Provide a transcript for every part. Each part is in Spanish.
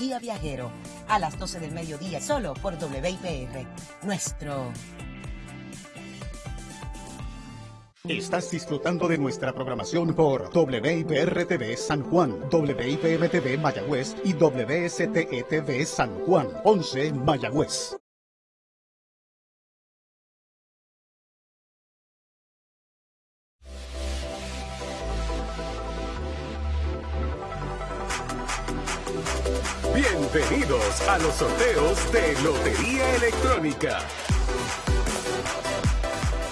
Guía Viajero, a las 12 del mediodía, solo por WIPR. Nuestro Estás disfrutando de nuestra programación por WIPR-TV San Juan, WIPM-TV Mayagüez y WSTE-TV San Juan, 11 Mayagüez. Bienvenidos a los sorteos de Lotería Electrónica.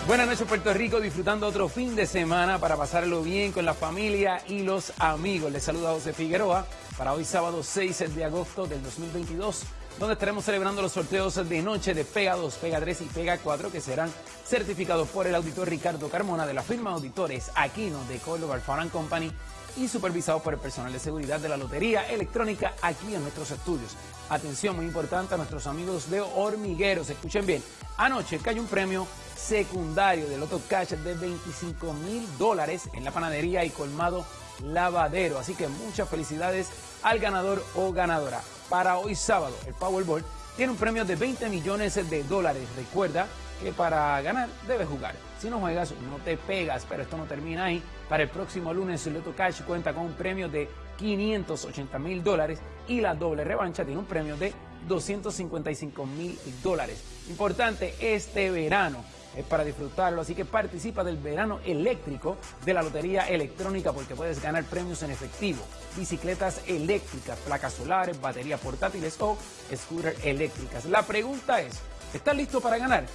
Buenas noches Puerto Rico, disfrutando otro fin de semana para pasarlo bien con la familia y los amigos. Les saluda José Figueroa para hoy sábado 6 de agosto del 2022, donde estaremos celebrando los sorteos de noche de Pega 2, Pega 3 y Pega 4 que serán certificados por el auditor Ricardo Carmona de la firma Auditores Aquino de Córdoba Farm Company y supervisados por el personal de seguridad de la Lotería Electrónica aquí en nuestros estudios. Atención muy importante a nuestros amigos de Hormigueros, escuchen bien, anoche cayó un premio secundario del Loto Cash de 25 mil dólares en la panadería y colmado lavadero. Así que muchas felicidades al ganador o ganadora. Para hoy sábado, el Powerball tiene un premio de 20 millones de dólares. Recuerda que para ganar debes jugar. Si no juegas, no te pegas, pero esto no termina ahí. Para el próximo lunes, Loto Cash cuenta con un premio de 580 mil dólares y la doble revancha tiene un premio de 255 mil dólares. Importante, este verano es para disfrutarlo, así que participa del verano eléctrico de la Lotería Electrónica porque puedes ganar premios en efectivo, bicicletas eléctricas, placas solares, baterías portátiles o scooters eléctricas. La pregunta es, ¿estás listo para ganar?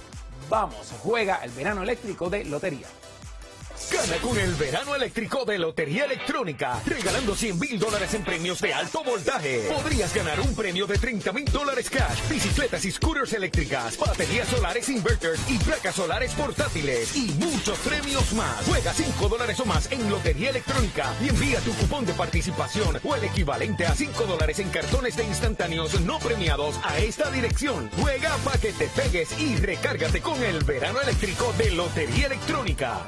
Vamos, juega el verano eléctrico de Lotería. Gana con el verano eléctrico de Lotería Electrónica, regalando 100 mil dólares en premios de alto voltaje. Podrías ganar un premio de 30 mil dólares cash, bicicletas y scooters eléctricas, baterías solares inverters y placas solares portátiles y muchos premios más. Juega 5 dólares o más en Lotería Electrónica y envía tu cupón de participación o el equivalente a 5 dólares en cartones de instantáneos no premiados a esta dirección. Juega para que te pegues y recárgate con el verano eléctrico de Lotería Electrónica.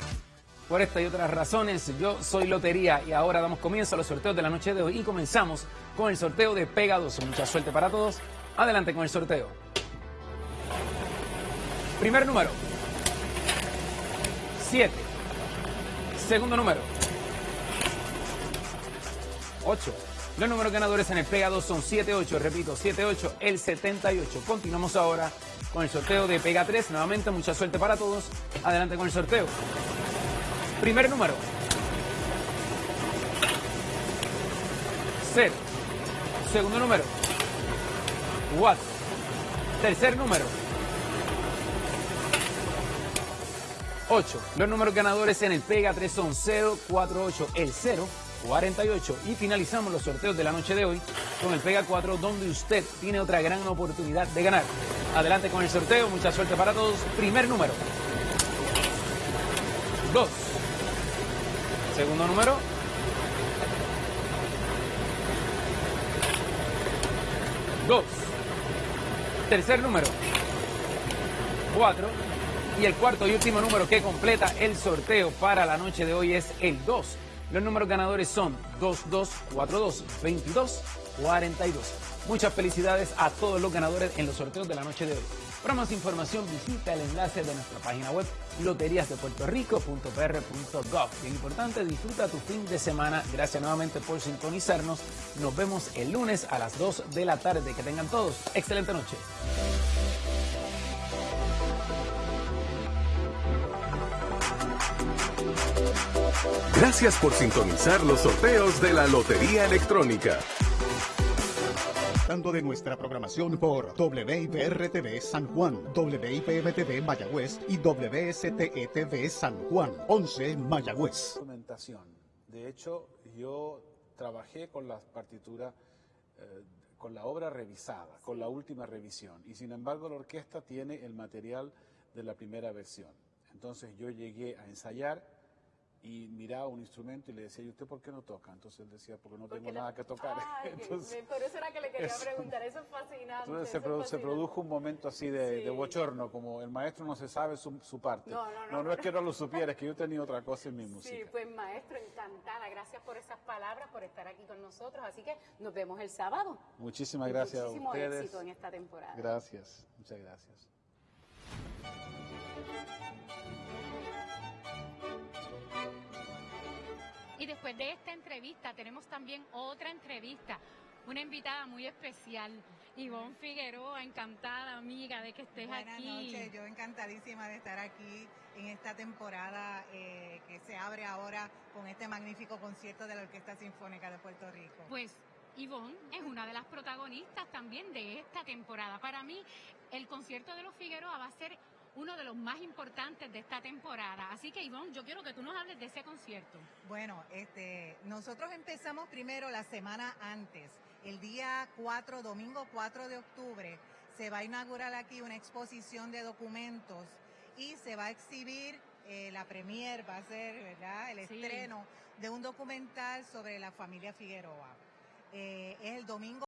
Por esta y otras razones, yo soy Lotería y ahora damos comienzo a los sorteos de la noche de hoy y comenzamos con el sorteo de Pega 2. Mucha suerte para todos. Adelante con el sorteo. Primer número. 7. Segundo número. 8. Los números ganadores en el Pega 2 son 7-8, repito, 7-8, el 78. Continuamos ahora con el sorteo de Pega 3. Nuevamente, mucha suerte para todos. Adelante con el sorteo. Primer número. 0. Segundo número. 4. Tercer número. 8. Los números ganadores en el Pega 3 son 0, 4, 8, el 0, 48. Y finalizamos los sorteos de la noche de hoy con el Pega 4, donde usted tiene otra gran oportunidad de ganar. Adelante con el sorteo, mucha suerte para todos. Primer número. 2. Segundo número. Dos. Tercer número. Cuatro. Y el cuarto y último número que completa el sorteo para la noche de hoy es el 2. Los números ganadores son 2242 22 42. Muchas felicidades a todos los ganadores en los sorteos de la noche de hoy. Para más información visita el enlace de nuestra página web loteriasdepuertorico.pr.gov. Bien importante, disfruta tu fin de semana. Gracias nuevamente por sintonizarnos. Nos vemos el lunes a las 2 de la tarde. Que tengan todos excelente noche. Gracias por sintonizar los sorteos de la Lotería Electrónica de nuestra programación por WIPR-TV San Juan, WIPM-TV Mayagüez y WSTE-TV San Juan, 11 Mayagüez. De hecho, yo trabajé con las partituras, eh, con la obra revisada, con la última revisión, y sin embargo la orquesta tiene el material de la primera versión. Entonces yo llegué a ensayar y miraba un instrumento y le decía, ¿y usted por qué no toca? Entonces él decía, porque no Porque tengo la- nada que tocar. Ay, Entonces, por eso era que le quería eso- preguntar, eso es fascinante. entonces se, produjo un momento así de, de Sí. bochorno, como el maestro no se sabe su, su parte. No, no, no, no, no, es que no lo supiera, es que yo tenía otra cosa en mi Sí, música. pues maestro, encantada. Gracias por esas palabras, por estar aquí con nosotros. Así que nos vemos el sábado. Muchísimas gracias a muchísimo ustedes. éxito en esta temporada. Gracias, muchas gracias. Y después de esta entrevista tenemos también otra entrevista, una invitada muy especial, Ivonne Figueroa, encantada amiga de que estés Buenas aquí. noches, yo encantadísima de estar aquí en esta temporada eh, que se abre ahora con este magnífico concierto de la Orquesta Sinfónica de Puerto Rico. Pues Ivonne es una de las protagonistas también de esta temporada. Para mí, el concierto de los Figueroa va a ser uno de los más importantes de esta temporada. Así que Ivonne, yo quiero que tú nos hables de ese concierto. Bueno, este, nosotros empezamos primero la semana antes, el día 4, domingo 4 de octubre, se va a inaugurar aquí una exposición de documentos y se va a exhibir eh, la premier, va a ser, ¿verdad?, el Sí. estreno de un documental sobre la familia Figueroa. Eh, es el domingo